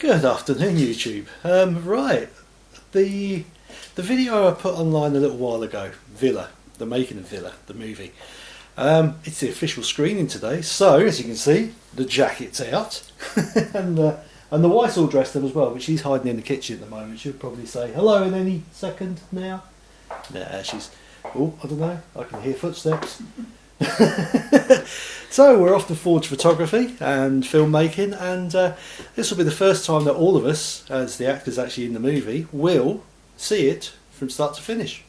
Good afternoon, YouTube. Um, right, the the video I put online a little while ago, Villa, the making of Villa, the movie. Um, it's the official screening today, so as you can see, the jacket's out, and uh, and the wife's all dressed up as well, but she's hiding in the kitchen at the moment. She'll probably say hello in any second now. Nah, she's. Oh, I don't know. I can hear footsteps. so we're off to Forge Photography and filmmaking, and uh, this will be the first time that all of us, as the actors actually in the movie, will see it from start to finish.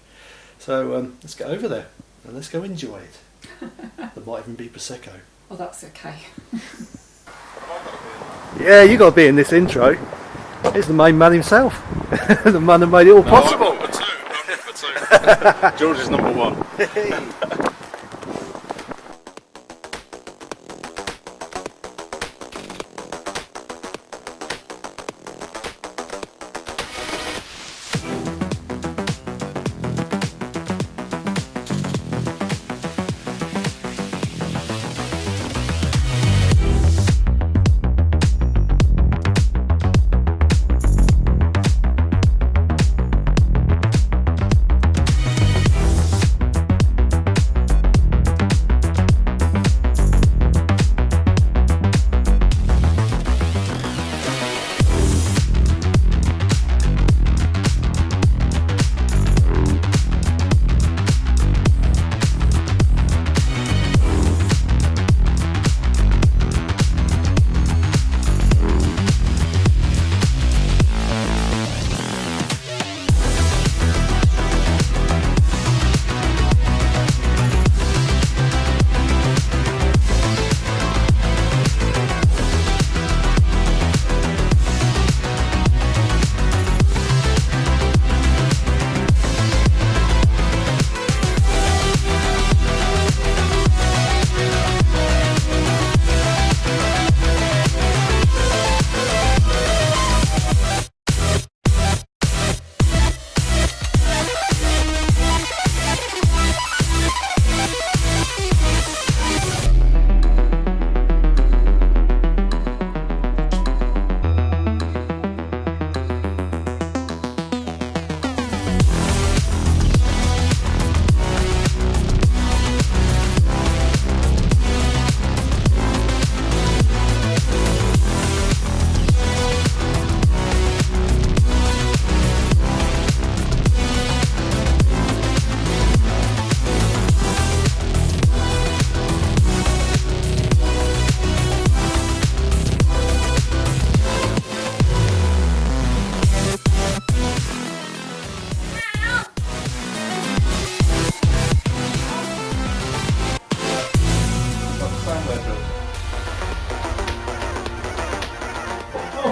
So um, let's get over there and let's go enjoy it. there might even be prosecco. Oh, that's okay. yeah, you got to be in this intro. He's the main man himself, the man that made it all possible. No, number two. number two. George is number one.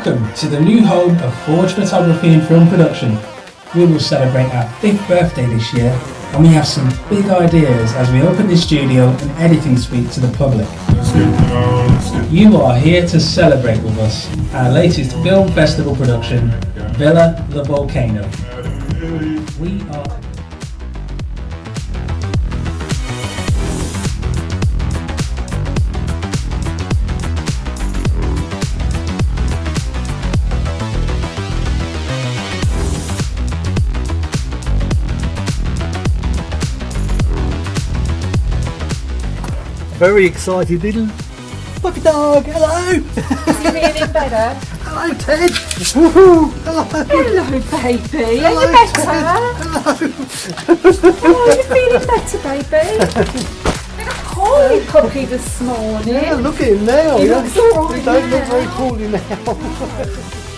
Welcome to the new home of Forge Photography and Film Production. We will celebrate our fifth birthday this year and we have some big ideas as we open this studio and editing suite to the public. You are here to celebrate with us our latest film festival production, Villa the Volcano. We are very excited little puppy dog. Hello. Is he feeling better? Hello, Ted. Woohoo. Hello. Hello, baby. Hello, Are you better? Hello. Oh, are you feeling better, baby? Holy puppy this morning. Yeah, look at him now. He yeah. looks all right He don't look very poorly now.